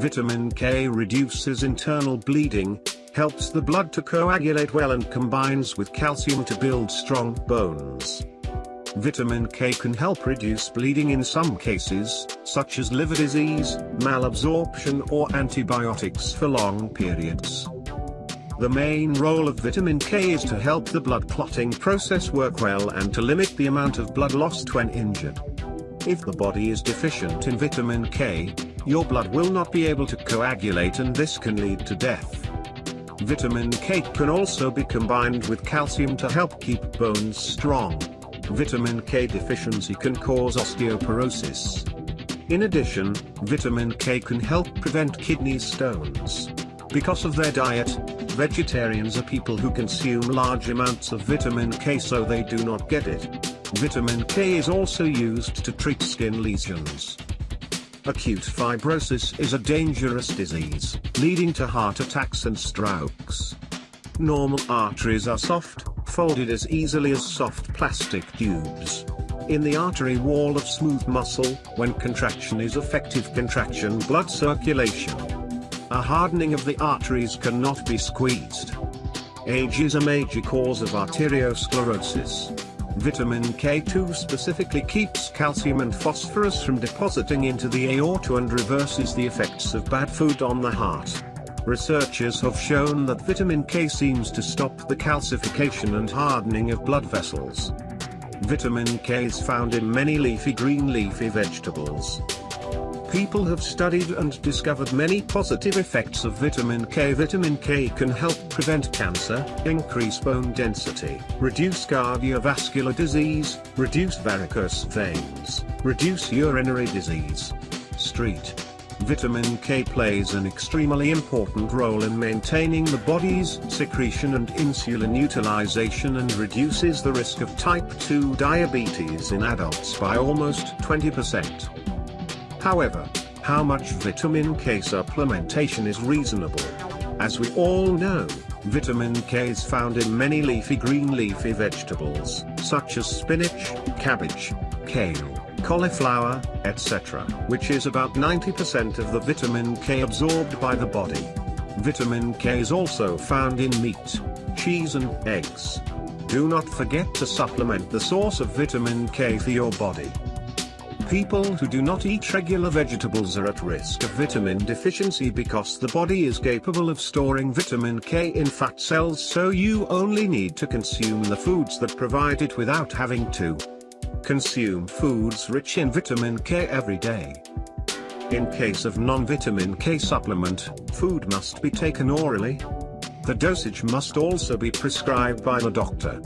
Vitamin K reduces internal bleeding, helps the blood to coagulate well and combines with calcium to build strong bones. Vitamin K can help reduce bleeding in some cases, such as liver disease, malabsorption or antibiotics for long periods. The main role of vitamin K is to help the blood clotting process work well and to limit the amount of blood lost when injured. If the body is deficient in vitamin K, your blood will not be able to coagulate and this can lead to death. Vitamin K can also be combined with calcium to help keep bones strong. Vitamin K deficiency can cause osteoporosis. In addition, vitamin K can help prevent kidney stones. Because of their diet, vegetarians are people who consume large amounts of vitamin K so they do not get it. Vitamin K is also used to treat skin lesions. Acute fibrosis is a dangerous disease, leading to heart attacks and strokes. Normal arteries are soft, folded as easily as soft plastic tubes. In the artery wall of smooth muscle, when contraction is effective contraction blood circulation. A hardening of the arteries cannot be squeezed. Age is a major cause of arteriosclerosis. Vitamin K2 specifically keeps calcium and phosphorus from depositing into the aorta and reverses the effects of bad food on the heart. Researchers have shown that vitamin K seems to stop the calcification and hardening of blood vessels. Vitamin K is found in many leafy green leafy vegetables. People have studied and discovered many positive effects of vitamin K. Vitamin K can help prevent cancer, increase bone density, reduce cardiovascular disease, reduce varicose veins, reduce urinary disease. Street Vitamin K plays an extremely important role in maintaining the body's secretion and insulin utilization and reduces the risk of type 2 diabetes in adults by almost 20%. However, how much vitamin K supplementation is reasonable? As we all know, vitamin K is found in many leafy green leafy vegetables, such as spinach, cabbage, kale, cauliflower, etc., which is about 90% of the vitamin K absorbed by the body. Vitamin K is also found in meat, cheese and eggs. Do not forget to supplement the source of vitamin K for your body. People who do not eat regular vegetables are at risk of vitamin deficiency because the body is capable of storing vitamin K in fat cells so you only need to consume the foods that provide it without having to. Consume foods rich in vitamin K every day. In case of non-vitamin K supplement, food must be taken orally. The dosage must also be prescribed by the doctor.